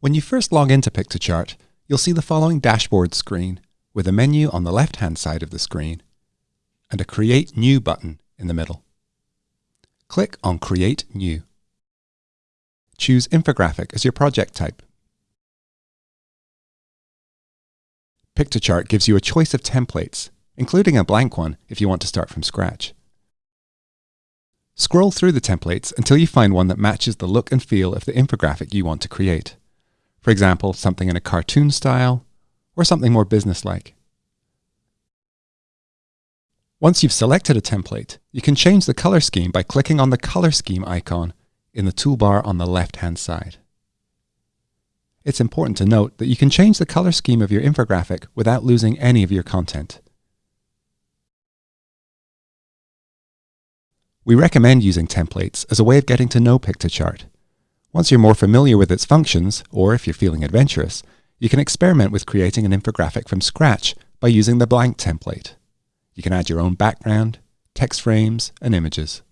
When you first log into Piktochart, you'll see the following dashboard screen with a menu on the left-hand side of the screen and a Create New button in the middle. Click on Create New. Choose Infographic as your project type. Piktochart gives you a choice of templates, including a blank one if you want to start from scratch. Scroll through the templates until you find one that matches the look and feel of the infographic you want to create. For example, something in a cartoon style, or something more businesslike. Once you've selected a template, you can change the color scheme by clicking on the color scheme icon in the toolbar on the left-hand side. It's important to note that you can change the color scheme of your infographic without losing any of your content. We recommend using templates as a way of getting to know Piktochart. Once you're more familiar with its functions, or if you're feeling adventurous, you can experiment with creating an infographic from scratch by using the blank template. You can add your own background, text frames, and images.